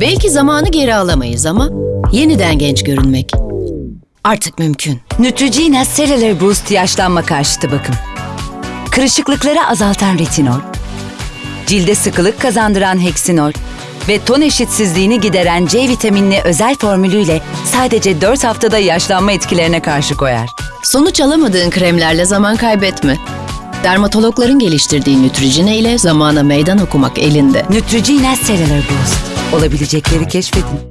Belki zamanı geri alamayız ama yeniden genç görünmek artık mümkün. Neutrogena Cellular Boost yaşlanma karşıtı bakım. Kırışıklıkları azaltan retinol, cilde sıkılık kazandıran heksinol ve ton eşitsizliğini gideren C vitaminli özel formülüyle sadece 4 haftada yaşlanma etkilerine karşı koyar. Sonuç alamadığın kremlerle zaman kaybetme. Dermatologların geliştirdiği Neutrogena ile zamana meydan okumak elinde. Neutrogena Cellular Boost. Olabilecekleri keşfedin.